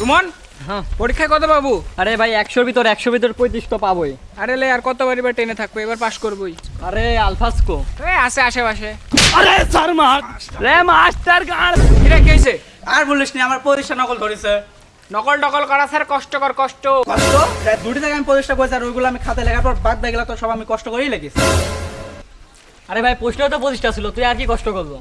রুমন হ্যাঁ। পরীক্ষায় কত পাবো? আরে ভাই একশোর ভিতর একশোর ভিতর পঁয়ত্রিশ তো পাবোই। আরে লে আর কতবার এবার টেনে থাকব? এবার পাস করবোই। আরে আলফাস্কো এই আছে আশেপাশে। আরে স্যার মার রে মাস্টার গান। কিরা কি হয়েছে? আর বলিস নি আমার পরীক্ষা নকল ধরেছে। নকল টকল করা স্যার কষ্টকর কষ্ট। কষ্ট? দুটি থেকে আমি পরীক্ষা করেছি আর ওইগুলো আমি খাতায় লেখার পর বাদ দেখলে তো সব আমি কষ্ট করেই লেগেছি। আরে ভাই প্রশ্ন তো পঁচিশটা ছিল তুই আর কি কষ্ট করব?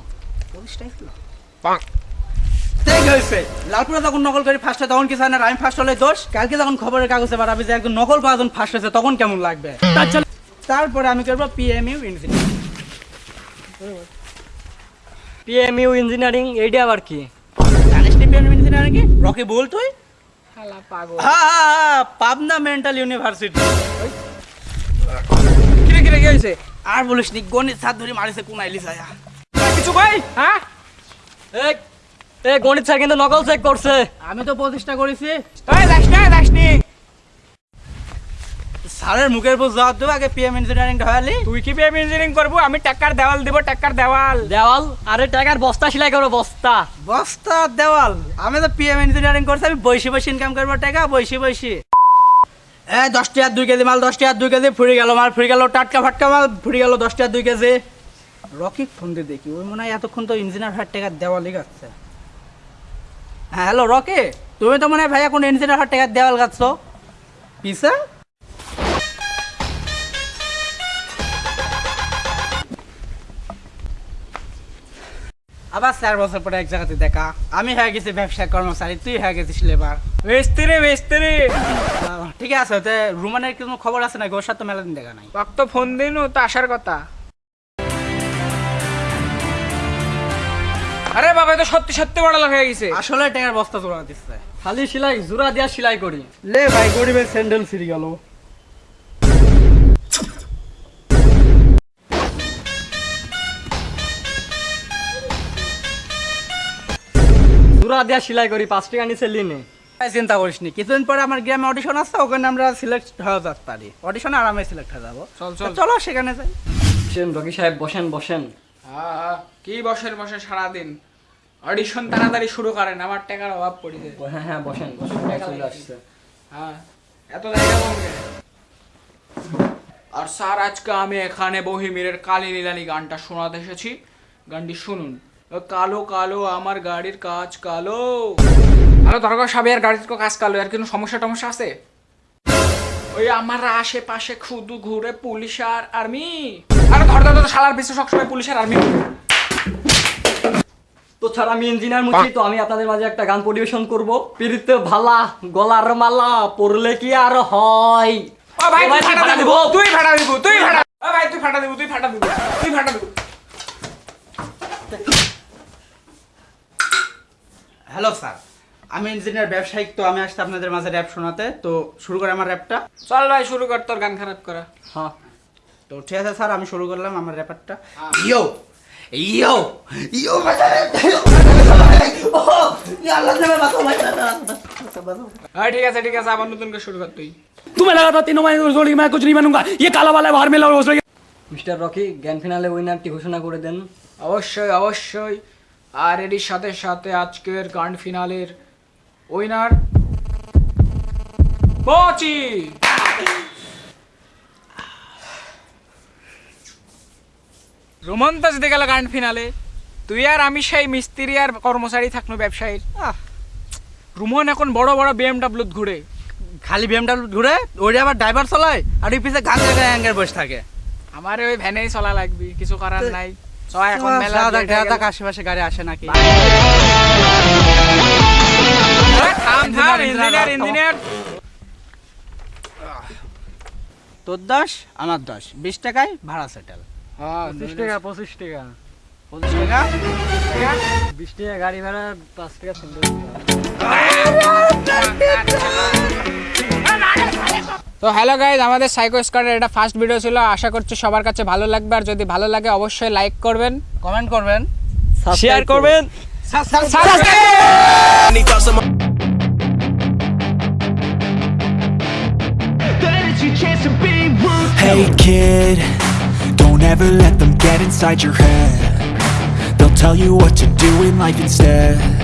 ঠিক হয়েছে লালপুরা যখন নকল করি ফার্স্ট তখন কি জানেন আমি ফার্স্ট হলে দোষ? কালকে যখন খবরের কাগজে বাড়াবি যে একজন নকল পাঁচজন ফার্স্ট হয়েছে তখন কেমন লাগবে? তারপরে আমি করব পিএমইউ ইঞ্জিনিয়ার পিএমইউ ইঞ্জিনিয়ারিং এইটা আবার কি? জানিস পিএমইউ ইঞ্জিনিয়ারিং কি? রকি বল তুই? শালা পাগল। হ্যাঁ পাবনা মেন্টাল ইউনিভার্সিটি কিরে কিরে কি হয়েছে আর বলিস নি গণিত সাত ধরে মারিছে কোন আইলিস আয়া কিছু কই? হ্যাঁ? এই এ গণিত স্যার কিন্তু নকল চেক করছে। আমি তো প্রতিষ্ঠা করেছি। ওই স্যারের মুখের উপর জবাব দেবো আগে পিএম ইঞ্জিনিয়ারিং ঢালি তুই কি পেয়ে ইঞ্জিনিয়ারিং করব? আমি টাকার দেওয়াল দিব টাকার দেওয়াল। দেওয়াল? আরে টাকার বস্তা সেলাই করো বস্তা। বস্তা দেওয়াল। আমি তো পিএম ইঞ্জিনিয়ারিং করছি আমি বসে বসে ইনকাম করব টাকা বসে বসে। এ দশ টাকার দুই কেজি মাল দশ টাকার দুই কেজি ফুরি গেল মাল ফুরি গেল টাটকা ফাটকা মাল ফুরি গেল দশ টাকার দুই কেজি। রকি ফোন দিয়ে দেখি ওই মনে হয় এতক্ষণ তো ইঞ্জিনিয়ার হাট টাকার দেওয়ালই গাচ্ছে। হ্যাঁ হ্যালো রকি তুমি তো মনে হয় ভাই এখন ইঞ্জিনিয়ার হাট টাকার দেওয়াল গাচ্ছ পিসা? আবার চার বছর পরে এক জায়গাতে দেখা। আমি হয়ে গেছি ব্যবসা কর্মচারী তুই হয়ে গেছিস লেবার। মিস্ত্রি মিস্ত্রি ঠিক আছে রুমানের কোনো খবর আছে না ওর সাথে তো মেলা দিন দেখা নাই। তো ফোন দিনু তো আসার কথা। আরে বাবা এ তো সত্যি সত্যি বড় লোক হয়ে গেছে। আসলে টাকার বস্তা জোড়া দিচ্ছে। খালি সেলাই জোড়া দিয়া সেলাই করি। লে ভাই গরিবের স্যান্ডেল ফিরে গেল। জোড়া দিয়া সেলাই করি পাঁচ টাকা নিচে লিনে চিন্তা করিস নি। কিছুদিন পরে আমার গ্রামে অডিশন আছে ওখানে আমরা সিলেক্ট হয়ে যেতে পারি অডিশনে আরামে সিলেক্ট হয়ে যাব। চল। চলো। সেখানে যাই। বসেন রকি সাহেব বসেন বসেন। আহ, কি বসের বসে সারাদিন। অডিশন তাড়াতাড়ি শুরু করেন আমার টাকার অভাব পড়েছে। হ্যাঁ হ্যাঁ বসেন বসেন চলে আসছে। হ্যাঁ এত জায়গা কম আর স্যার আজকে আমি এখানে বহিমিরের কালী নীলানি গানটা শোনাতে এসেছি। গানটি শুনুন। ও কালো কালো আমার গাড়ির কাজ কালো। আরে দরকার সাহেবের গাড়ির কাজ কালো আর কোনো সমস্যা টমস্যা আছে? ওই আমার আশেপাশে খুদু ঘুরে পুলিশ আর আর্মি। আরে ধর ধর ধর, শালার পিছনে সবসময় পুলিশ আর আর্মি তো ছাড়া আমি ইঞ্জিনিয়ার মুছি তো আমি আপনাদের মাঝে একটা গান পরিবেশন করব। পিরিতে ভালা গলার মালা পড়লে কি আর হয়? ও ভাই তুই ফাটা দিব। তুই ফাটা দিব তুই ফাটা ও ভাই তুই ফাটা দিব তুই ফাটা দিব তুই ফাটা দিব। হ্যালো স্যার আমি ইঞ্জিনিয়ার ব্যবসায়িক তো আমি আসছি আপনাদের মাঝে র্যাপ শোনাতে। তো শুরু করে আমার র্যাপটা চল ভাই শুরু কর তোর গান খারাপ করা। হ্যাঁ। তো ঠিক আছে স্যার আমি শুরু করলাম আমার র্যাপারটা হ্যাঁ। ইয়ো ইয়ো ইয়ো হ্যাঁ ঠিক আছে ঠিক আছে আবার নতুন করে শুরু কর তুই तुम्हें लगा था तीनों महीने रोज मैं कुछ नहीं बनूंगा ये काला वाला है बाहर में रोज মিস্টার রকি জ্ঞান ফিনালে উইনারটি ঘোষণা করে দেন অবশ্যই অবশ্যই আর এরই সাথে সাথে আজকের গান ফিনালের উইনার পচি রোমন্ত যদি গেল গান ফিনালে তুই আর আমি সেই মিস্ত্রি আর কর্মচারী থাকল ব্যবসায়ীর। রুমন এখন বড় বড় বিএমডাব্লিউ ঘুরে। খালি বিএমডাব্লিউ ঘুরে ওইটা আবার ড্রাইভার চালায় আর ওই পিছে গান জায়গায় অ্যাঙ্গের বসে থাকে। আমার ওই ভ্যানেই চলা লাগবে কিছু করার নাই। সবাই এখন মেলা। ঢাকা আশেপাশে গাড়ি আসে নাকি? Engineer engineer. তোর দশ আমার দশ। বিশ টাকায় ভাড়া সেটেল পঁচিশ টাকা পঁচিশ টাকা। পঁচিশ টাকা? বিশ টাকা গাড়ি ভাড়া পাঁচ টাকা তো হ্যালো গাইজ আমাদের সাইকো স্কোয়াডের এটা ফার্স্ট ভিডিও ছিল। আশা করছি সবার কাছে ভালো লাগবে। আর যদি ভালো লাগে অবশ্যই লাইক করবেন। কমেন্ট করবেন। শেয়ার করবেন। Hey don't let them get inside your head. They'll tell you what to do in life instead.